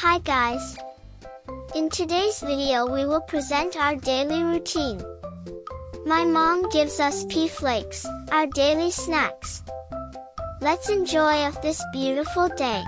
Hi guys! In today's video we will present our daily routine. My mom gives us pea flakes, our daily snacks. Let's enjoy of this beautiful day.